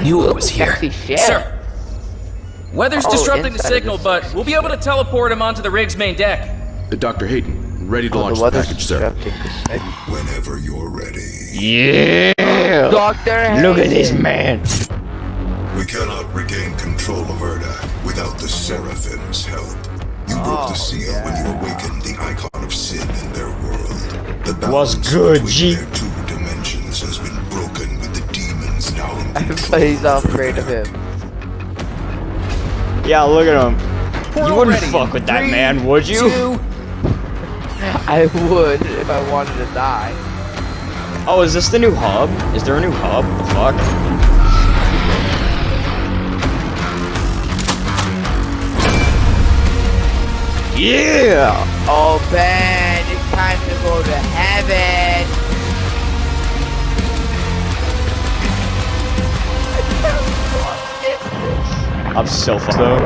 I knew it was here. Sexy shit. Sir. Weather's Oh, disrupting the signal, but we'll be able to teleport him onto the rig's main deck. Uh, Dr. Hayden, ready to Oh, launch the the package, sir. disrupting the signal. Whenever you're ready. Yeah! Doctor Look at this man. We cannot regain control of Urdak without the Seraphim's help. You broke the seal when you awakened the icon of sin in their world. The Was balance good, between G. their two Everybody's all afraid of him. Yeah, look at him. You wouldn't fuck with that man, would you? two- I would if I wanted to die. Oh, is this the new hub? Is there a new hub? The fuck? Yeah! Oh, Ben, it's time to go to heaven. I'm so fucked though.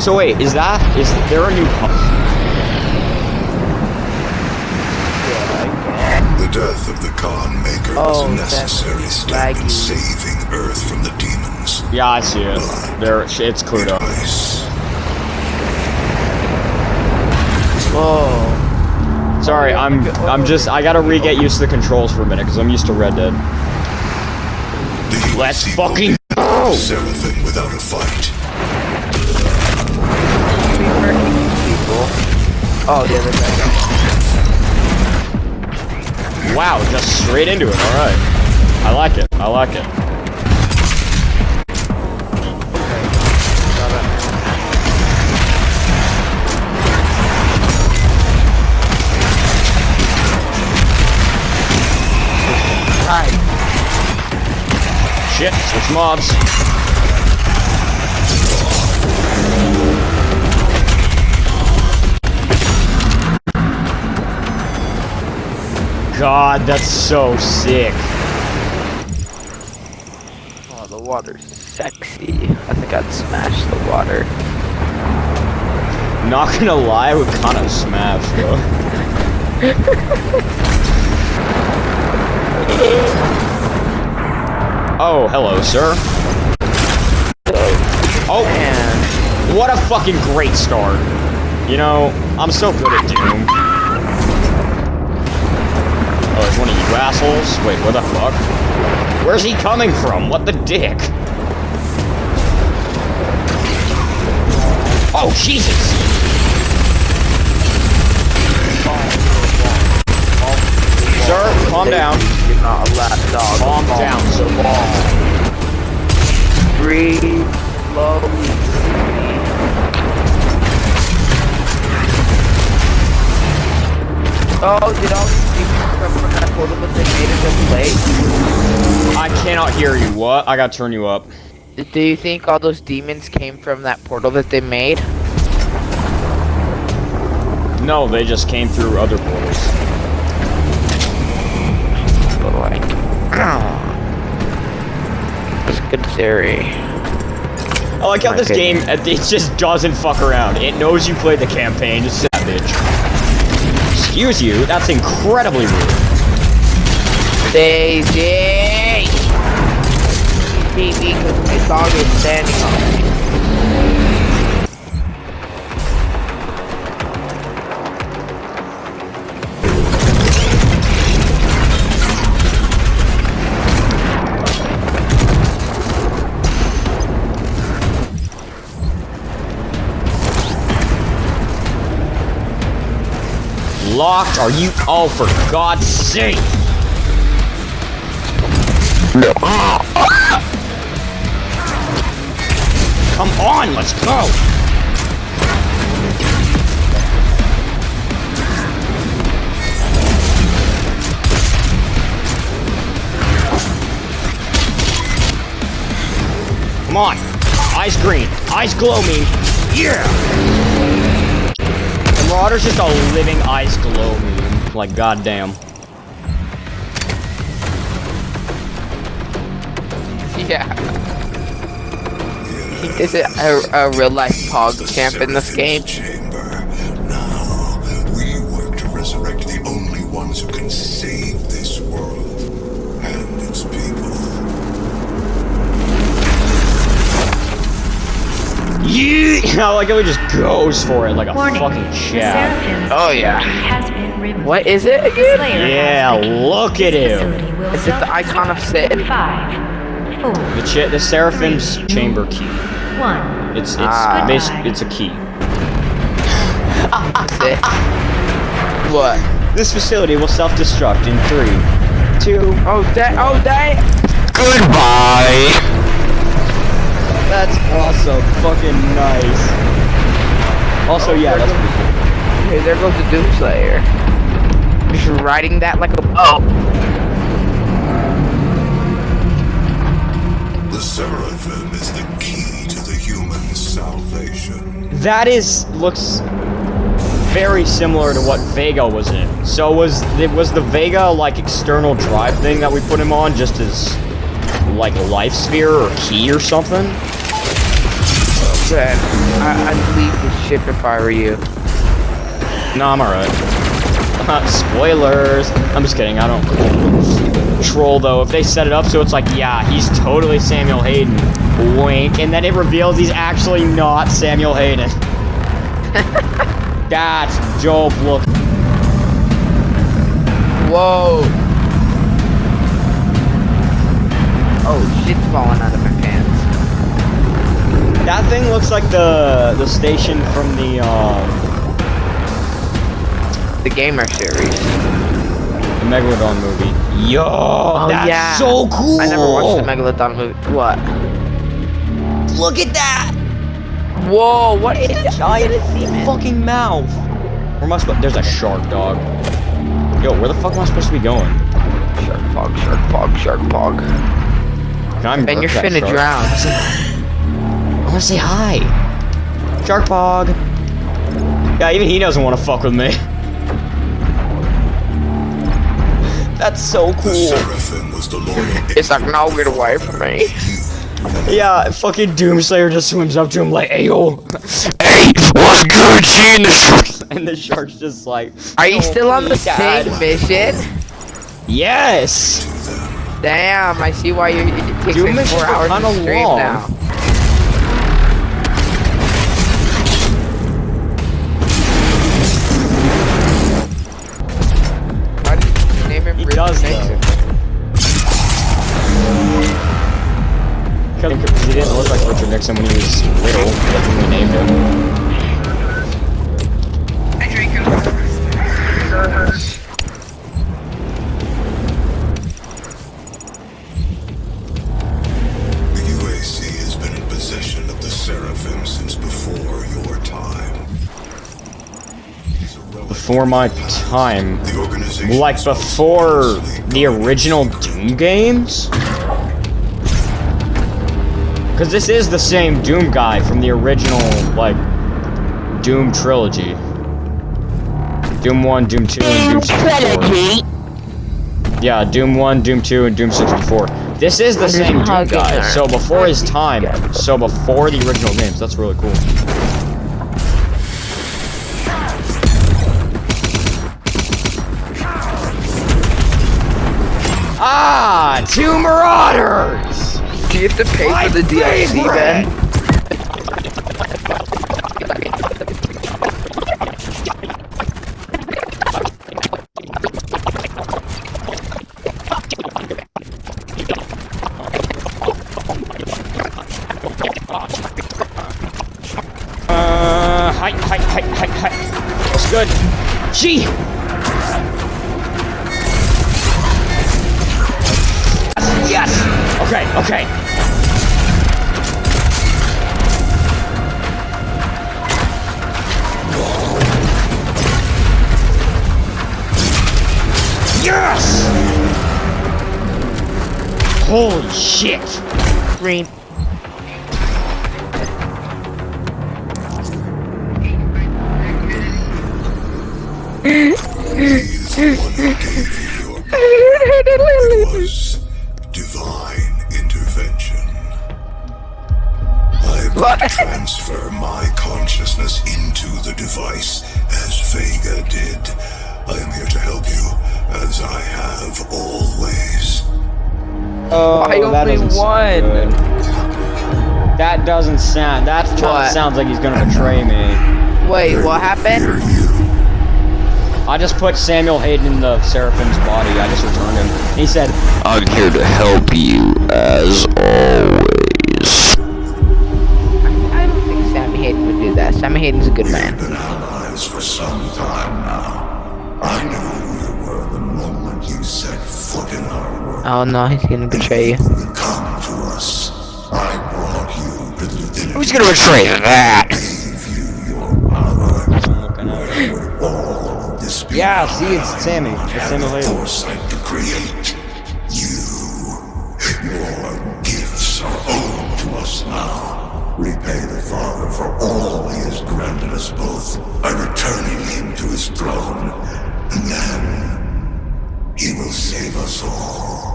So wait, is that is there a new hub? The death of the Khan Maker Oh, was a necessary step in saving Earth from the demons. Yeah, I see it. There, it's cleared up. Twice. Oh, Sorry, I'm I'm just I gotta re-get used to the controls for a minute because I'm used to Red Dead. The Let's evil fucking people go! Seraphim without a fight. people. Oh, the other guy. Wow, just straight into it. All right, I like it. I like it. Right. Shit, switch mobs. God, that's so sick. Oh, the water's sexy. I think I'd smash the water. Not gonna lie, I would kind of smash though. oh, hello, sir. Oh, Man, what a fucking great start. You know, I'm so good at Doom. Oh, there's one of you assholes. Wait, where the fuck? Where's he coming from? What the dick? Oh, Jesus! Sir, calm down. Not a lap dog. Calm down, sir. Breathe slowly. Oh, did all these people come from that portal that they made in the place? I cannot hear you. What? I gotta turn you up. Do you think all those demons came from that portal that they made? No, they just came through other portals. Good theory. I like how My this game, it just doesn't fuck around. It knows you played the campaign, just that bitch. Excuse you, that's incredibly rude. Daisy! TV, because my dog is standing on Locked? Are you? Oh, for God's sake! Come on, let's go! Come on! Eyes green, eyes glow me! Yeah! Marauder's just a living ice glow meme. Like, goddamn. Yeah. Is it a, a real life pog champ in this game? I like it he just goes for it like a Warning. fucking The Oh, yeah. has been removed. What is it again? Yeah, look at This him. facility Is it the icon of Sid? Five, four, The ch- the Seraphim's chamber key. one. It's it's Ah. it's a key. Sid. What? This facility will self-destruct in three, two. Oh, that. Oh, that. Goodbye. That's awesome. Fucking nice. Also, yeah, that's pretty cool. Hey, there goes the Doomslayer. Just riding that like a boat. The Seraphim is the key to the human salvation. That is looks very similar to what Vega was in. So was it was the Vega like external drive thing that we put him on just as like a life sphere or key or something? Then I, I'd leave this ship if I were you. No, I'm alright. Spoilers. I'm just kidding. I don't troll though. If they set it up so it's like, yeah, he's totally Samuel Hayden. Wink, and then it reveals he's actually not Samuel Hayden. That's dope. Look. Whoa. Oh, shit's falling out of my. That thing looks like the the station from the um The gamer series. the Megalodon movie. Yo, Oh that's yeah. so cool. I never watched the Megalodon movie. What? Look at that. Whoa, what is It's a that? giant fucking mouth. Where am I supposed? There's a shark dog. Yo, where the fuck am I supposed to be going? Shark pog, shark pog, shark pog. Can I And you're that finna shark? drown. I want to say hi. Shark Pog. Yeah, even he doesn't want to fuck with me. That's so cool. Seraphim was the loyal It's like, no, get away from me. Yeah, fucking Doomslayer just swims up to him like, "Hey yo, hey, what's good, seeing the sharks?" And the shark's just like, Are you oh still on the Dad. same mission? "Yes." Damn, I see why you it takes Doom like four hours to kinda stream long. now. You name He does Nixon? though. Because he didn't look like Richard Nixon when he was little. That's when we named him. The UAC has been in possession of the Seraphim since before your time. It is a relic Before my time, The organization like before the original Doom games. Because this is the same Doom guy from the original, like, Doom trilogy. Doom 1, Doom 2, and Doom 64. Yeah, Doom 1, Doom 2, and Doom 64. This is the same Doom guy, so before his time, so before the original games. That's really cool. Ah, two marauders! Do you have to pay My for the DLC favorite! then? Holy shit! Green. He is the one who gave you your It was divine intervention. I What? will transfer my consciousness into the device as Vega did. I am here to help you, as I have always. Oh, I that only doesn't won. good. That doesn't sound. That kind What? of sounds like he's gonna betray me. Wait, what happened? I just put Samuel Hayden in the Seraphim's body. I just returned him. He said, I'm here to help you, as always. I don't think Sammy Hayden would do that. Sammy Hayden's a good man. been allies for some time now. I Oh no, he's gonna betray you. Come to us. I brought you to the divinity. Who's gonna betray that? You your power. I'm looking at this Yeah, see, it's Sammy. It's Samuel Hayden. foresight to create. You. Your gifts are owed to us now. Repay the Father for all he has granted us both by returning him to his throne. And then he will save us all.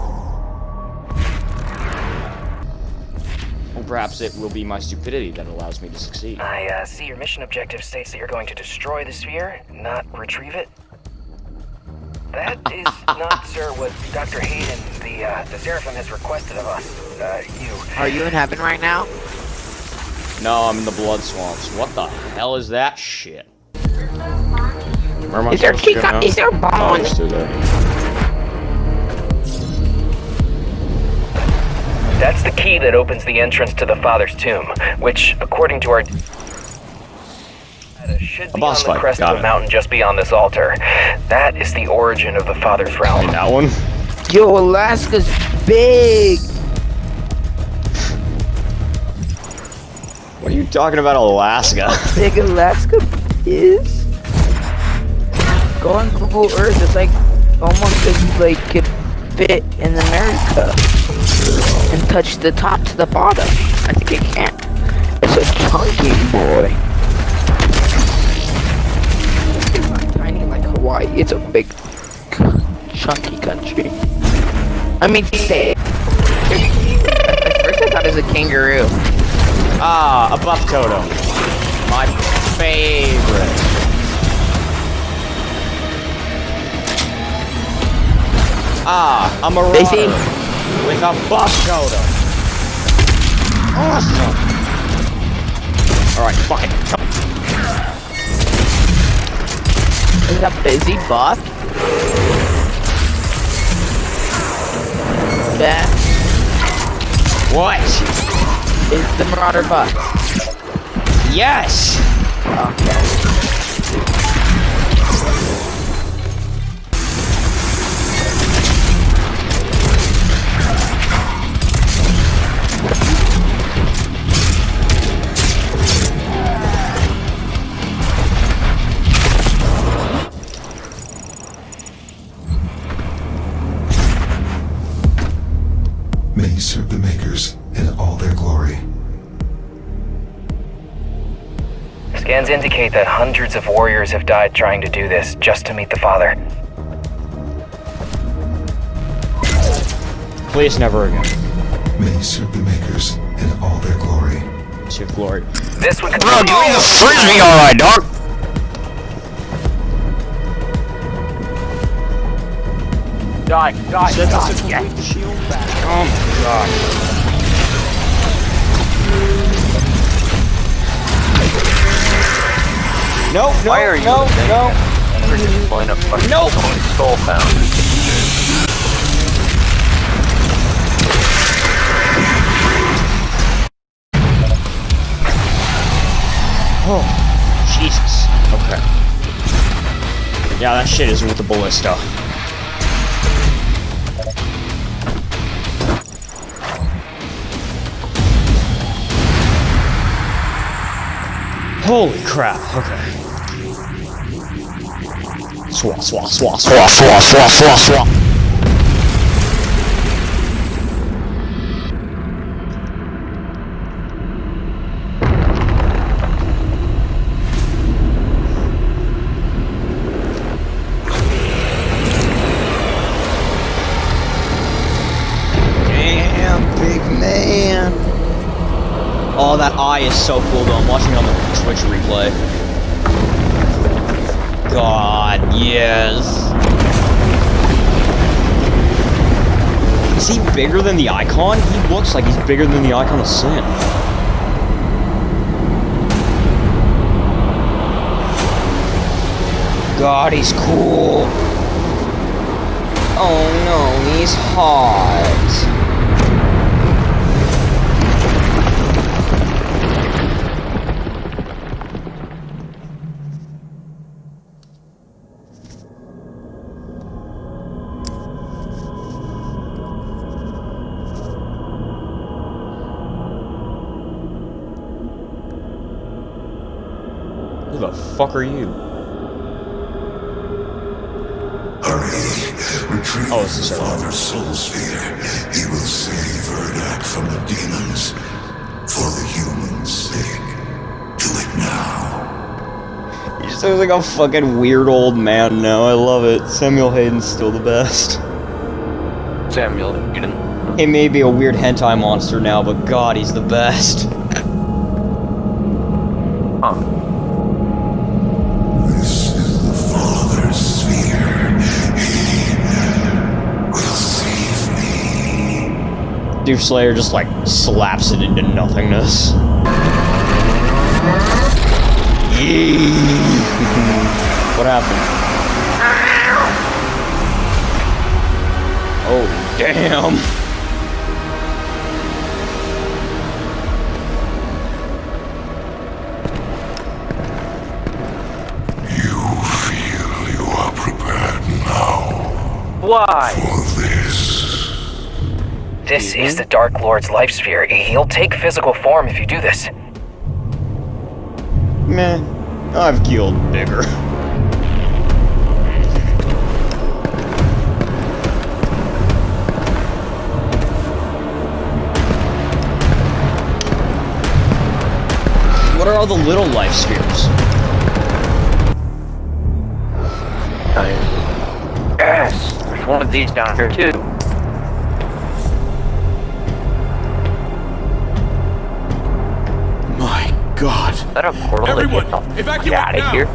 Or perhaps it will be my stupidity that allows me to succeed. I uh, see your mission objective states that you're going to destroy the sphere, not retrieve it. That is not, sir, what Dr. Hayden, the uh, the Seraphim, has requested of us. Uh, you. Are you in heaven right now? No, I'm in the blood swamps. What the hell is that shit? Where am I Is there supposed to go Chica? now? Is there Oh, Bond? it's That's the key that opens the entrance to the Father's tomb, which, according to our. Should be boss on the fight, crest got of a it. mountain just beyond this altar. That is the origin of the Father's realm. In that one? Yo, Alaska's big. What are you talking about, Alaska? Big Alaska is. Go on Google Earth. It's like almost as you like could fit in America and touch the top to the bottom. I think it can. It's a chunky boy. It's not tiny like Hawaii. It's a big, chunky country. I mean, say. At first, I thought it was a kangaroo. Ah, a buff totem. My favorite. Ah, a marauder They a buff totem. Awesome. All right, fine. Is that busy buff? That What? is the Marauder buff. Yes. Okay. May he serve the Makers in all their glory. Scans indicate that hundreds of warriors have died trying to do this just to meet the Father. Please never again. May he serve the Makers in all their glory. To glory. This would Bro, give me the frisbee, alright, dog. Die, die, die. Complete the shield back. Oh my god. Nope, no, Why are you no, no. Pulling up fucking Nope. soul found. Oh, Jesus. Okay. Yeah, that shit is with the ballista. Holy crap, okay. Swat, swat, swat, swat, swat, swat, swat, swat. Oh, that eye is so cool, though. I'm watching it on the Twitch replay. God, yes. Is he bigger than the icon? He looks like he's bigger than the icon of sin. God, he's cool. Oh no, he's hot. The fuck are you? Hurry, retrieve Oh, it's the the. Father's soul sphere. He will save Urdak from the demons. For the humans' sake. Do it now. He just looks like a fucking weird old man now. I love it. Samuel Hayden's still the best. Samuel Hayden. He may be a weird hentai monster now, but god, he's the best. Me. Dude Slayer just like slaps it into nothingness. Yee. what happened? Oh, damn. You feel you are prepared now Why? For this. This is the Dark Lord's life sphere. He'll take physical form if you do this. Meh. I've killed bigger. What are all the little life spheres? Nice. Yes. There's one of these down here too. That a portal Everyone, that gets evacuate out of here?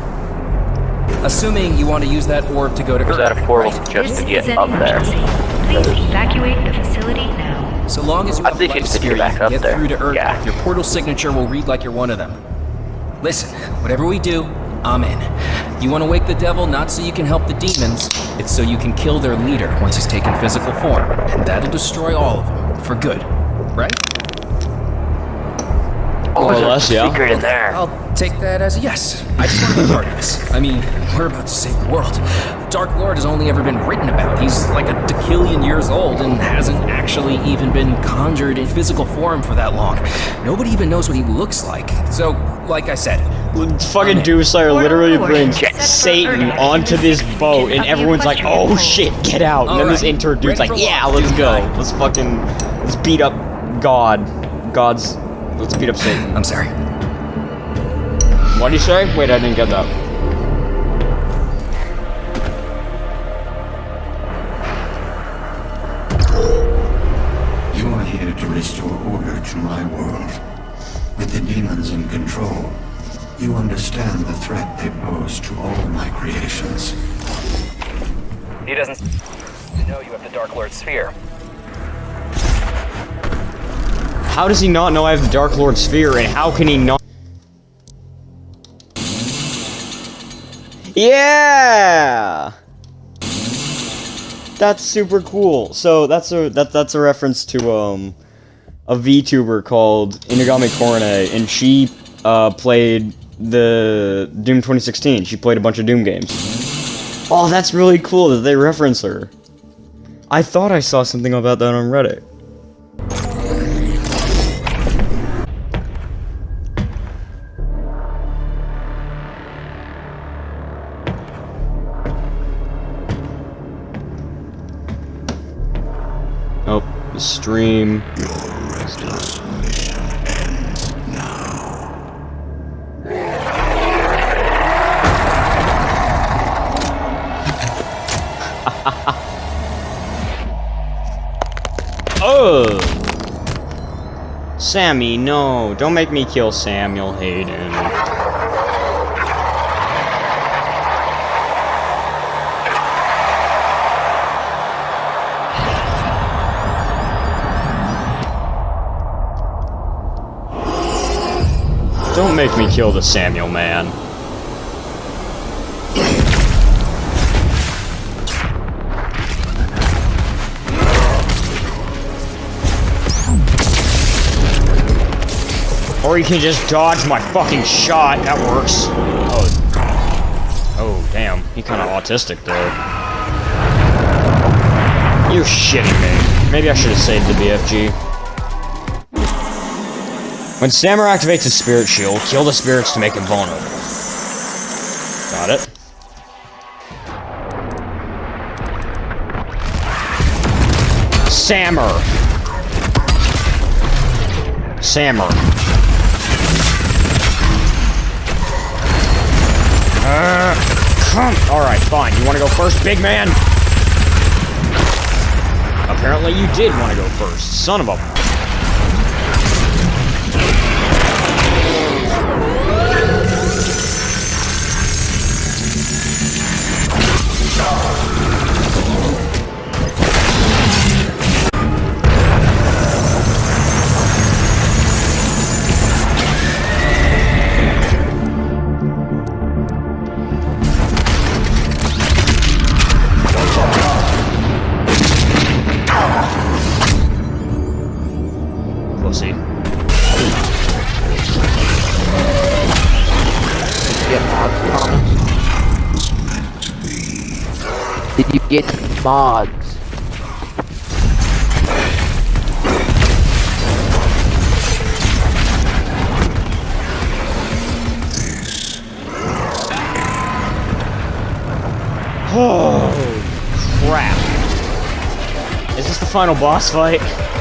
Assuming you want to use that orb to go to Or is that Earth. a portal right? just This to get an up there? Please evacuate the facility now. So long as you I have think life it's get sphere, back up get there. through to Earth. Yeah. Your portal signature will read like you're one of them. Listen, whatever we do, I'm in. You want to wake the devil not so you can help the demons, it's so you can kill their leader once he's taken physical form, and that'll destroy all of them for good. Right? What was or less, yeah. secret in there? I'll take that as a yes. I just want to be part of this. I mean, we're about to save the world. The Dark Lord has only ever been written about. He's like a decillion years old and hasn't actually even been conjured in physical form for that long. Nobody even knows what he looks like. So, like I said, Fucking Doom Slayer literally Portal brings Satan onto this boat, and everyone's like, "Oh shit, get out!" And then this Alright, intern dude's like, "Yeah, let's go. Let's fucking let's beat up God. God's let's beat up Satan." I'm sorry. What do you say? Wait, I didn't get that. You are here to restore order to my world. With the demons in control, you understand the threat they pose to all my creations. He doesn't know you have the Dark Lord sphere. How does he not know I have the Dark Lord sphere, and how can he not? Yeah. That's super cool. So that's a that that's a reference to um a VTuber called Inugami Korone, and she uh, played the Doom 2016. She played a bunch of Doom games. Oh, that's really cool that they reference her. I thought I saw something about that on Reddit. Oh, the stream. oh! Sammy, no. Don't make me kill Samuel Hayden. Don't make me kill the Samuel man. Or you can just dodge my fucking shot. That works. Oh, oh damn. He kind of autistic, though. You shitting me. Maybe I should have saved the BFG. When Stammer activates his spirit shield, kill the spirits to make him vulnerable. Got it. Sammer. Sammer. Uh. Alright, fine. You want to go first, big man? Apparently you did want to go first. Son of a mods. Oh, crap. Is this the final boss fight?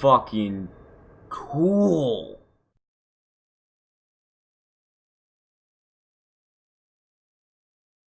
fucking cool.